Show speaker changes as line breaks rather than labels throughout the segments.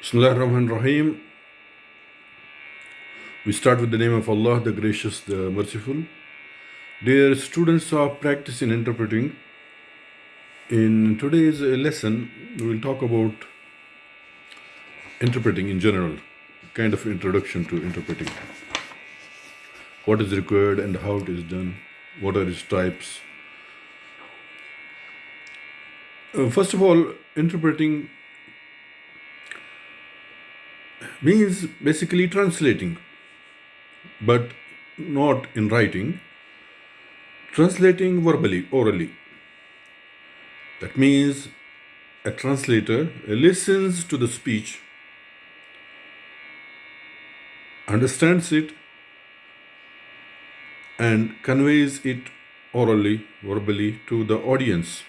Bismillah ar-Rahman rahim We start with the name of Allah, the Gracious, the Merciful. Dear students of practice in interpreting, in today's lesson, we will talk about interpreting in general, kind of introduction to interpreting. What is required and how it is done, what are its types. Uh, first of all, interpreting means basically translating, but not in writing, translating verbally, orally. That means a translator listens to the speech, understands it, and conveys it orally, verbally to the audience.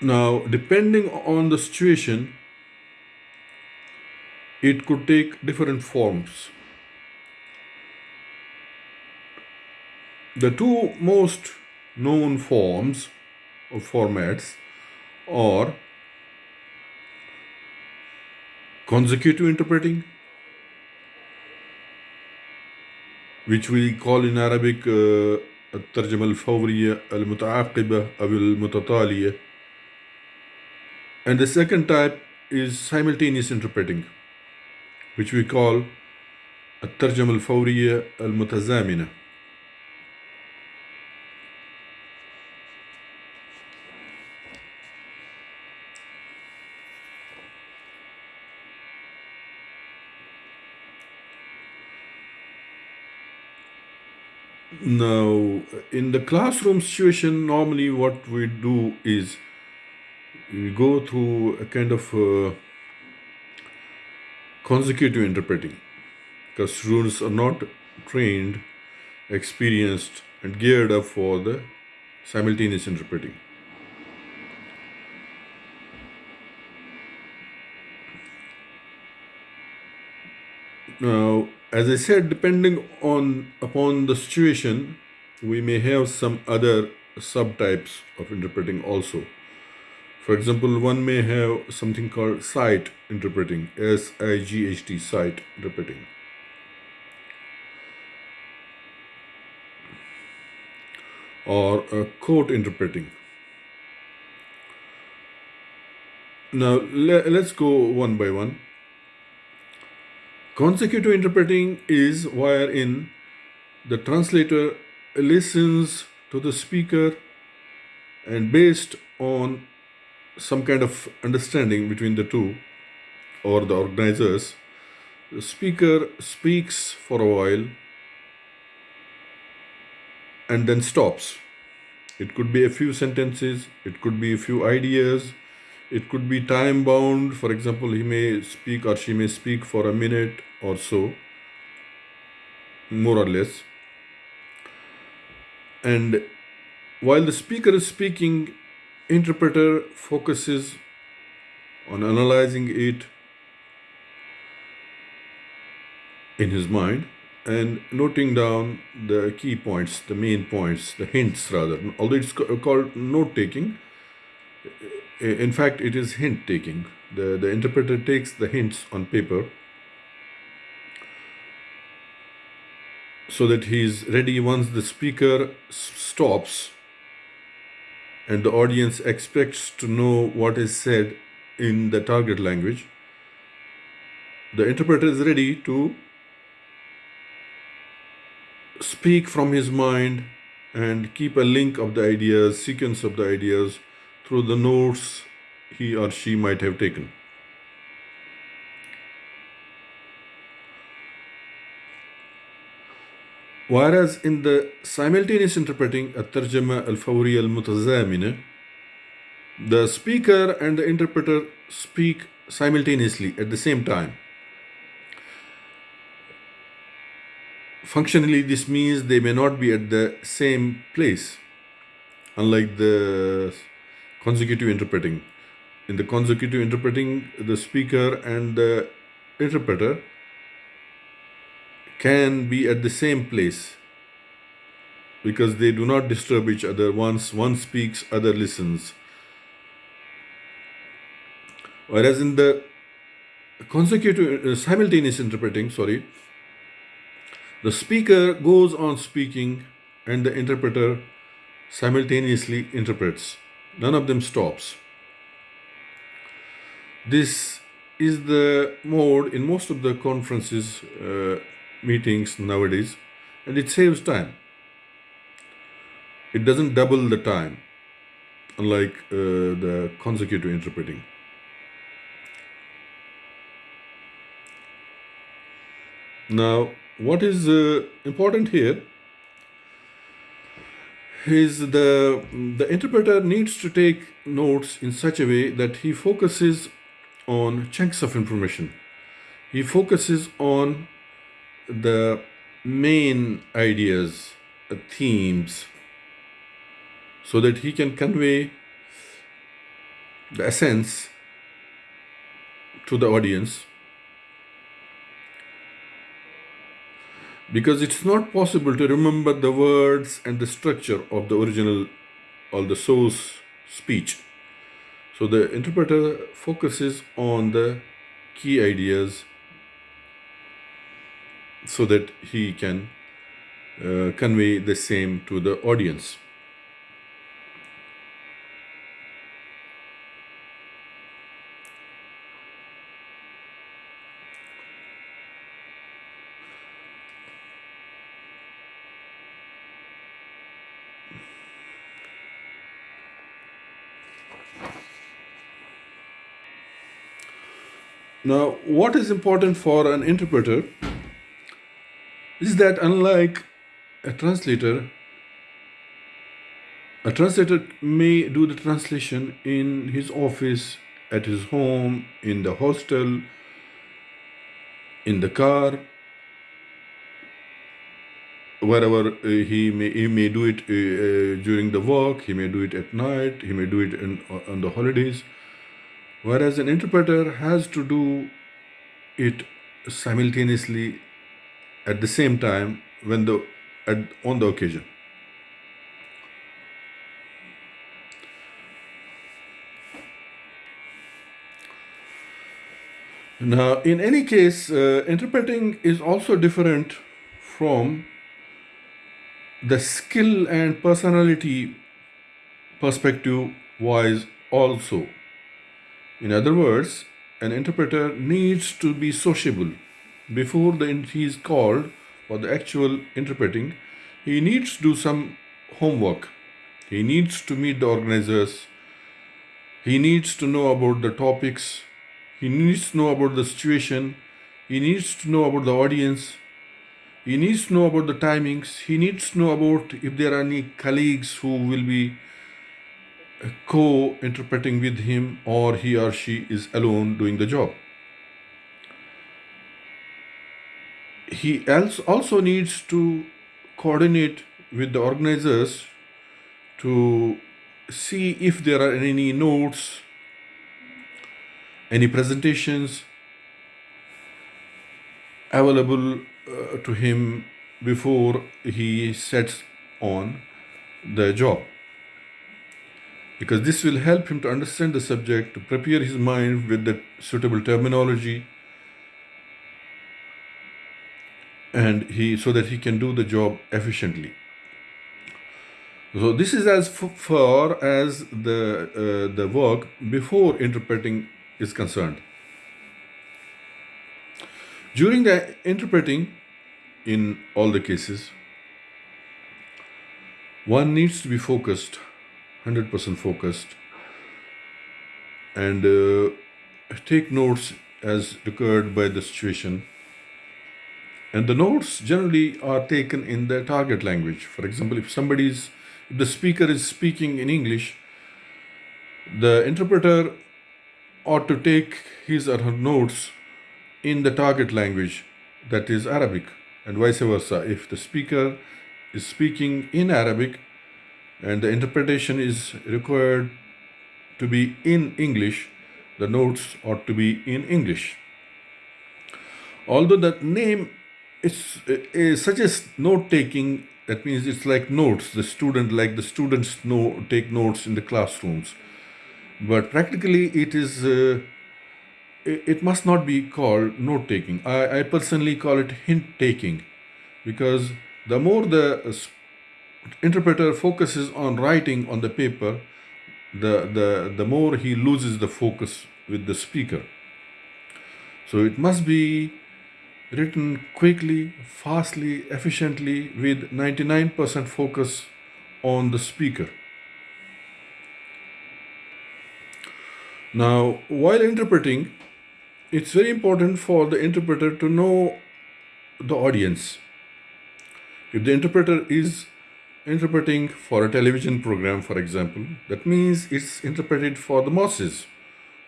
Now, depending on the situation, it could take different forms. The two most known forms or formats are consecutive interpreting, which we call in Arabic uh, الترجمة الفورية المتعاقبة أو المتتالية and the second type is simultaneous interpreting, which we call الترجمة الفورية المتزامنة. Now, in the classroom situation, normally what we do is we go through a kind of uh, consecutive interpreting because students are not trained, experienced, and geared up for the simultaneous interpreting. Now, as I said, depending on upon the situation, we may have some other subtypes of interpreting also. For example, one may have something called sight interpreting, S-I-G-H-T, sight interpreting. Or a quote interpreting. Now, le let's go one by one. Consecutive interpreting is wherein the translator listens to the speaker and based on some kind of understanding between the two or the organizers, the speaker speaks for a while and then stops. It could be a few sentences, it could be a few ideas, it could be time bound. For example, he may speak or she may speak for a minute or so, more or less. And while the speaker is speaking, interpreter focuses on analyzing it in his mind and noting down the key points, the main points, the hints rather. Although it's called note taking, in fact, it is hint taking. The, the interpreter takes the hints on paper so that he is ready once the speaker stops and the audience expects to know what is said in the target language, the interpreter is ready to speak from his mind and keep a link of the ideas, sequence of the ideas through the notes he or she might have taken. Whereas in the simultaneous interpreting الترجمة الفورية المتزامنة the speaker and the interpreter speak simultaneously at the same time. Functionally, this means they may not be at the same place, unlike the consecutive interpreting. In the consecutive interpreting, the speaker and the interpreter can be at the same place because they do not disturb each other. Once one speaks, other listens. Whereas in the consecutive, uh, simultaneous interpreting, sorry, the speaker goes on speaking and the interpreter simultaneously interprets. None of them stops. This is the mode in most of the conferences, uh, meetings nowadays, and it saves time. It doesn't double the time, unlike uh, the consecutive interpreting. Now, what is uh, important here is the the interpreter needs to take notes in such a way that he focuses on chunks of information. He focuses on the main ideas, uh, themes, so that he can convey the essence to the audience because it's not possible to remember the words and the structure of the original or the source speech. So the interpreter focuses on the key ideas so that he can uh, convey the same to the audience. Now, what is important for an interpreter is that unlike a translator, a translator may do the translation in his office, at his home, in the hostel, in the car, wherever uh, he may he may do it uh, uh, during the work, he may do it at night, he may do it in, on the holidays. Whereas an interpreter has to do it simultaneously at the same time when the at, on the occasion now in any case uh, interpreting is also different from the skill and personality perspective wise also in other words, an interpreter needs to be sociable. Before the, he is called for the actual interpreting, he needs to do some homework. He needs to meet the organizers. He needs to know about the topics. He needs to know about the situation. He needs to know about the audience. He needs to know about the timings. He needs to know about if there are any colleagues who will be co interpreting with him or he or she is alone doing the job. He also needs to coordinate with the organizers to see if there are any notes, any presentations available uh, to him before he sets on the job. Because this will help him to understand the subject, to prepare his mind with the suitable terminology, and he so that he can do the job efficiently. So this is as far as the uh, the work before interpreting is concerned. During the interpreting, in all the cases, one needs to be focused 100% focused and uh, take notes as required by the situation and the notes generally are taken in the target language for example if somebody is if the speaker is speaking in english the interpreter ought to take his or her notes in the target language that is arabic and vice versa if the speaker is speaking in arabic and the interpretation is required to be in English, the notes ought to be in English. Although the name is, is eh, eh, suggests note taking, that means it's like notes, the student, like the students know, take notes in the classrooms. But practically it is uh, i- it must not be called note taking. I, I personally call it hint taking because the more the interpreter focuses on writing on the paper, the, the, the more he loses the focus with the speaker. So it must be written quickly, fastly, efficiently, with 99% focus on the speaker. Now, while interpreting, it's very important for the interpreter to know the audience. If the interpreter is interpreting for a television program, for example, that means it's interpreted for the masses,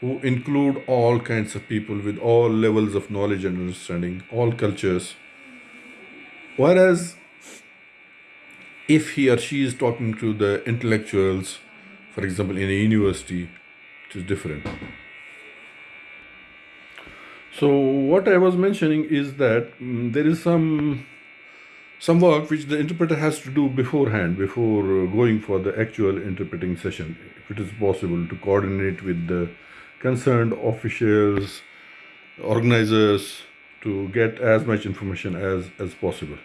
who include all kinds of people with all levels of knowledge and understanding, all cultures. Whereas if he or she is talking to the intellectuals, for example, in a university, it is different. So what I was mentioning is that mm, there is some some work which the interpreter has to do beforehand before uh, going for the actual interpreting session if it is possible to coordinate with the concerned officials organizers to get as much information as as possible.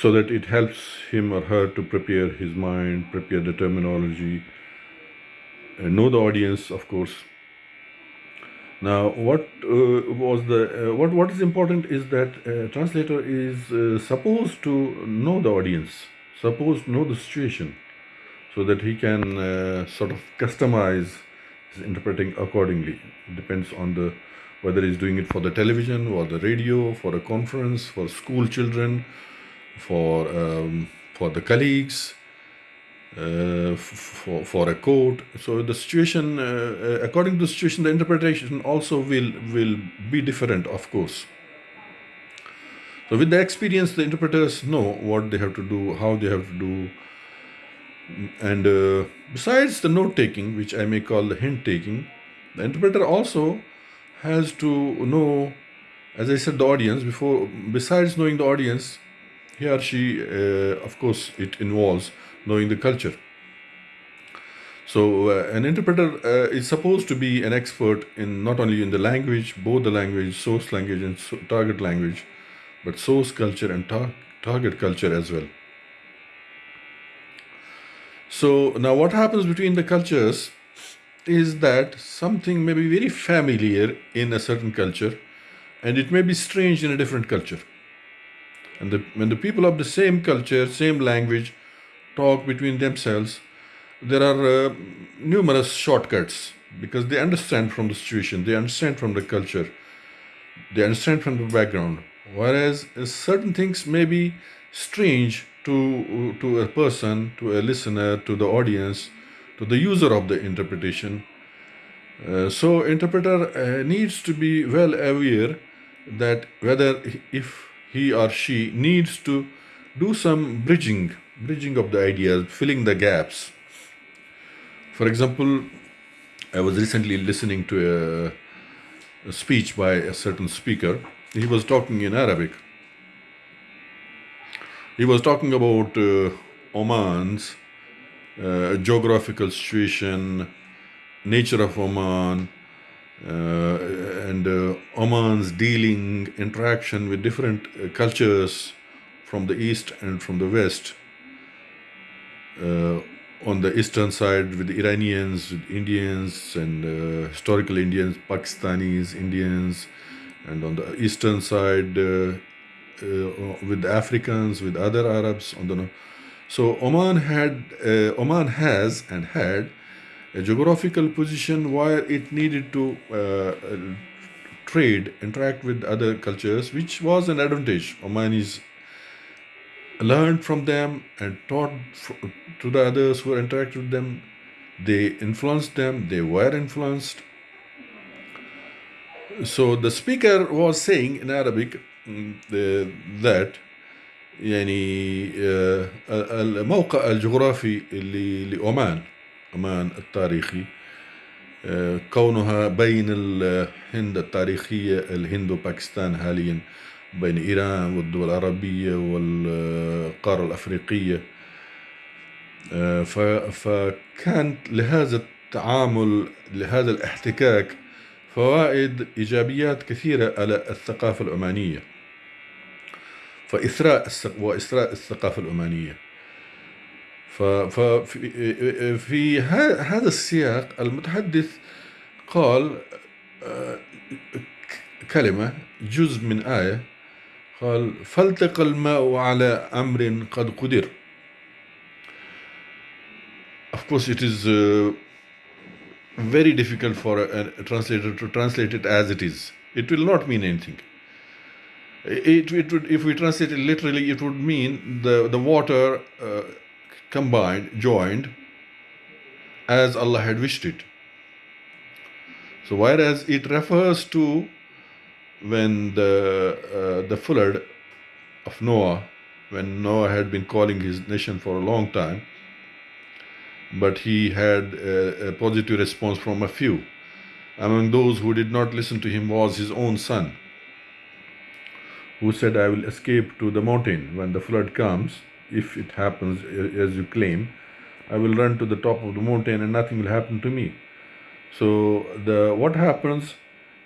So that it helps him or her to prepare his mind prepare the terminology and know the audience of course. Now, what uh, was the uh, what what is important is that uh, translator is uh, supposed to know the audience, supposed to know the situation, so that he can uh, sort of customize his interpreting accordingly. It depends on the whether he's doing it for the television or the radio, for a conference, for school children, for um, for the colleagues, uh, for, for a court. So the situation, uh, uh, according to the situation, the interpretation also will will be different, of course. So with the experience, the interpreters know what they have to do, how they have to do, and uh, besides the note taking, which I may call the hint taking, the interpreter also has to know, as I said, the audience before. Besides knowing the audience, he or she, uh, of course, it involves knowing the culture. So uh, an interpreter uh, is supposed to be an expert in not only in the language, both the language, source language and so- target language, but source culture and tar- target culture as well. So now what happens between the cultures is that something may be very familiar in a certain culture and it may be strange in a different culture. And the, when the people of the same culture, same language talk between themselves, there are uh, numerous shortcuts because they understand from the situation, they understand from the culture, they understand from the background. Whereas uh, certain things may be strange to to a person, to a listener, to the audience, to the user of the interpretation. Uh, so interpreter uh, needs to be well aware that whether if he or she needs to do some bridging, bridging of the ideas, filling the gaps. For example, I was recently listening to a, a speech by a certain speaker. He was talking in Arabic. He was talking about uh, Oman's uh, geographical situation, nature of Oman, uh, and uh, Oman's dealing, interaction with different uh, cultures from the east and from the west. Uh, on the eastern side with Iranians, with Indians, and historical Indians, Pakistanis, Indians, and on the eastern side with Africans, with other Arabs. So Oman had, uh, Oman has and had a geographical position where it needed to uh, uh, trade, interact with other cultures, which was an advantage. Omanis learned from them and taught to the others who interacted with them. They influenced them, they were influenced. So the speaker was saying in Arabic that يعني آه، الموقع الجغرافي اللي لعمان عمان التاريخي. آه، كونها بين الهند التاريخية الهند وباكستان حاليا بين إيران والدول العربية والقارة الأفريقية. آه، فكانت لهذا التعامل لهذا الاحتكاك فوائد إيجابيات كثيرة على الثقافة العمانية فإثراء وإثراء الثقافة العمانية ففي في هذا السياق المتحدث قال آه، كلمة جزء من آية قال فالتقى الماء على أمر قد قدر Of course it is uh, very difficult for a translator to translate it as it is. It will not mean anything. It, it would, if we translate it literally, it would mean the, the water uh, combined, joined, as Allah had wished it. So, whereas it refers to when the, uh, the flood of Noah, when Noah had been calling his nation for a long time, but he had a, a positive response from a few. Among those who did not listen to him was his own son, who said, I will escape to the mountain when the flood comes, if it happens as you claim. I will run to the top of the mountain and nothing will happen to me. So the what happens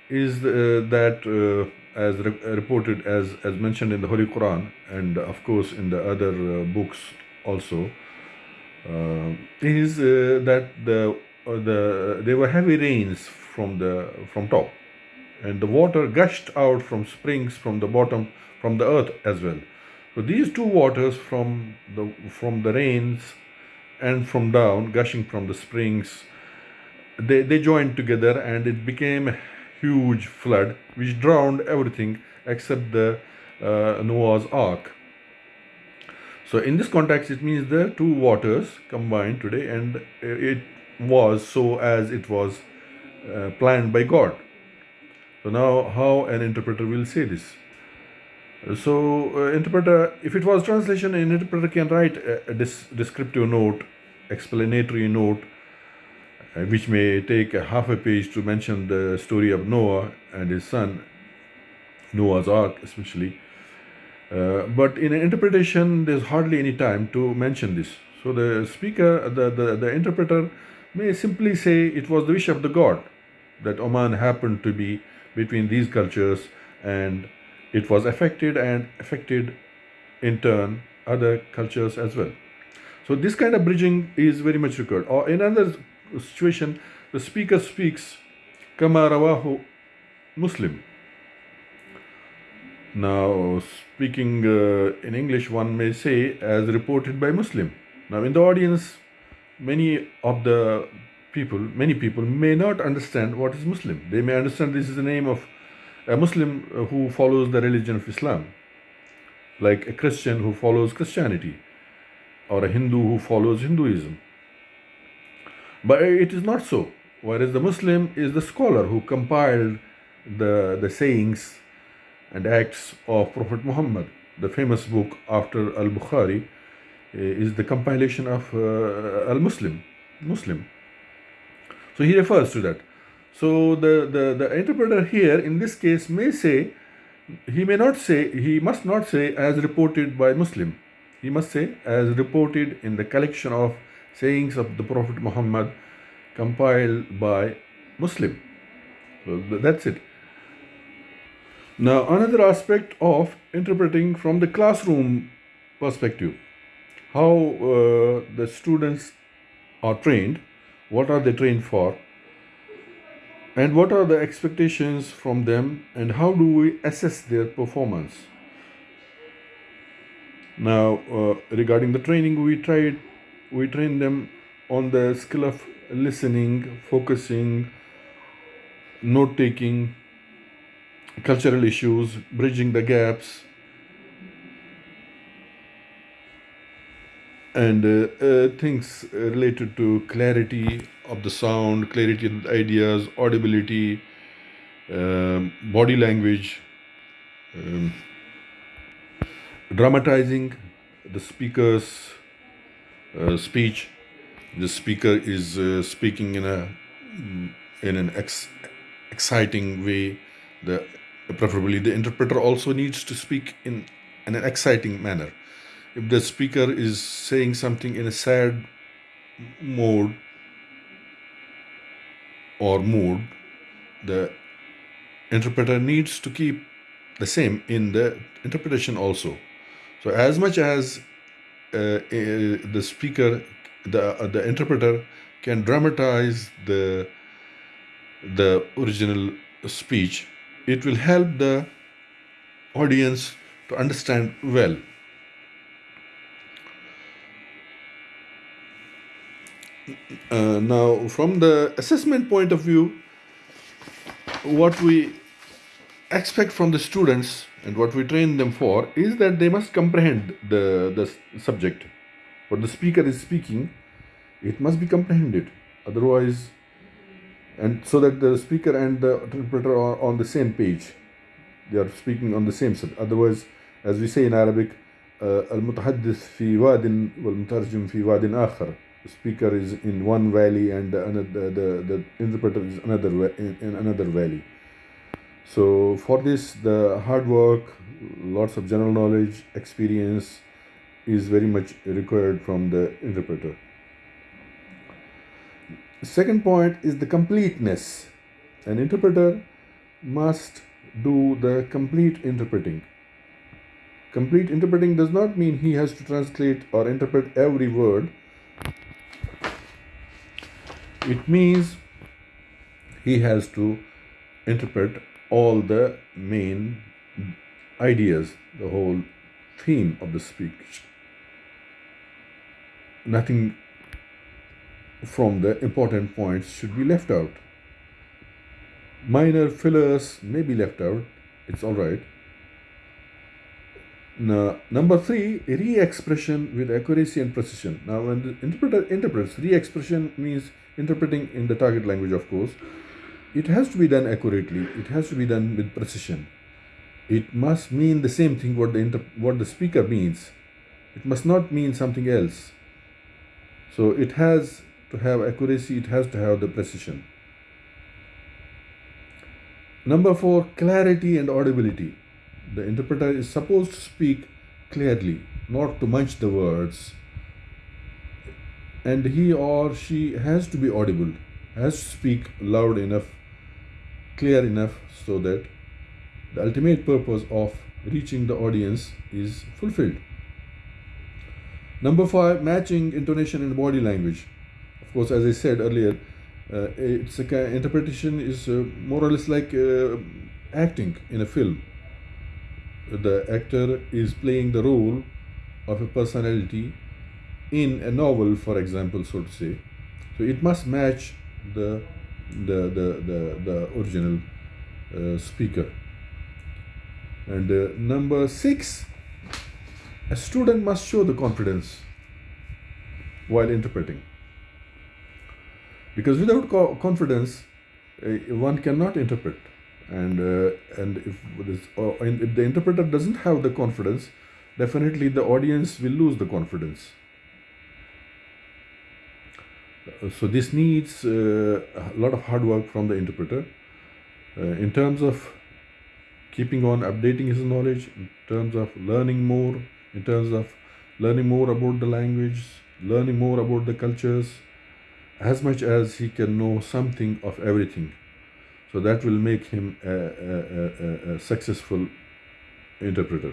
is uh, that uh, as re reported as as mentioned in the Holy Quran and of course in the other uh, books also uh, is uh, that the uh, the there were heavy rains from the from top and the water gushed out from springs from the bottom from the earth as well so these two waters from the from the rains and from down gushing from the springs they, they joined together and it became a huge flood which drowned everything except the uh, Noah's ark so in this context, it means the two waters combined today and it was so as it was uh, planned by God. So now how an interpreter will say this? So uh, interpreter, if it was translation, an interpreter can write a, descriptive note, explanatory note, uh, which may take a half a page to mention the story of Noah and his son, Noah's Ark especially, uh, but in an interpretation, there's hardly any time to mention this. So the speaker, the, the, the interpreter may simply say it was the wish of the God that Oman happened to be between these cultures and it was affected and affected in turn other cultures as well. So this kind of bridging is very much required. Or in another situation, the speaker speaks Kama Rawahu Muslim now, speaking uh, in English, one may say, as reported by Muslim. Now, in the audience, many of the people, many people may not understand what is Muslim. They may understand this is the name of a Muslim uh, who follows the religion of Islam, like a Christian who follows Christianity, or a Hindu who follows Hinduism. But it is not so. Whereas the Muslim is the scholar who compiled the, the sayings and Acts of Prophet Muhammad. The famous book after Al Bukhari eh, is the compilation of uh, Al Muslim. Muslim. So he refers to that. So the, the, the interpreter here in this case may say, he may not say, he must not say as reported by Muslim. He must say as reported in the collection of sayings of the Prophet Muhammad compiled by Muslim. So that's it. Now, another aspect of interpreting from the classroom perspective, how uh, the students are trained, what are they trained for, and what are the expectations from them, and how do we assess their performance. Now, uh, regarding the training, we tried, we train them on the skill of listening, focusing, note taking, cultural issues, bridging the gaps, and uh, uh, things related to clarity of the sound, clarity of ideas, audibility, um, body language, um, dramatizing the speaker's uh, speech. The speaker is uh, speaking in a in an ex exciting way. The preferably the interpreter also needs to speak in, in an exciting manner if the speaker is saying something in a sad mode or mood, the interpreter needs to keep the same in the interpretation also. So as much as uh, uh, the speaker, the uh, the interpreter can dramatize the the original speech, it will help the audience to understand well. Uh, now, from the assessment point of view, what we expect from the students and what we train them for is that they must comprehend the, the subject. What the speaker is speaking, it must be comprehended. Otherwise, and so that the speaker and the interpreter are on the same page. They are speaking on the same subject. Otherwise, as we say in Arabic, المتحدث في واد والمترجم في واد آخر. Speaker is in one valley and the, the, the, the interpreter is another in, in another valley. So for this, the hard work, lots of general knowledge, experience is very much required from the interpreter. Second point is the completeness. An interpreter must do the complete interpreting. Complete interpreting does not mean he has to translate or interpret every word. It means he has to interpret all the main ideas, the whole theme of the speech. Nothing from the important points should be left out. Minor fillers may be left out, it's all right. Now, number three, re-expression with accuracy and precision. Now, when the interpreter interprets, re-expression means interpreting in the target language, of course. It has to be done accurately. It has to be done with precision. It must mean the same thing what the what the speaker means. It must not mean something else. So it has to have accuracy, it has to have the precision. Number four, clarity and audibility. The interpreter is supposed to speak clearly, not to munch the words. And he or she has to be audible, has to speak loud enough, clear enough, so that the ultimate purpose of reaching the audience is fulfilled. Number five, matching intonation and body language Of course, as I said earlier, uh, it's a interpretation is uh, more or less like uh, acting in a film. The actor is playing the role of a personality in a novel, for example, so to say. So it must match the the the the, the original uh, speaker. And uh, number six, a student must show the confidence while interpreting because without co- confidence uh, one cannot interpret and uh, and if this, uh, if the interpreter doesn't have the confidence definitely the audience will lose the confidence so this needs uh, a lot of hard work from the interpreter uh, in terms of keeping on updating his knowledge in terms of learning more in terms of learning more about the language learning more about the cultures as much as he can know something of everything. So that will make him a, a, a, a successful interpreter.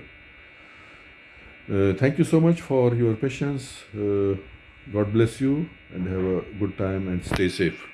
Uh, thank you so much for your patience. God bless you and have a good time and stay safe.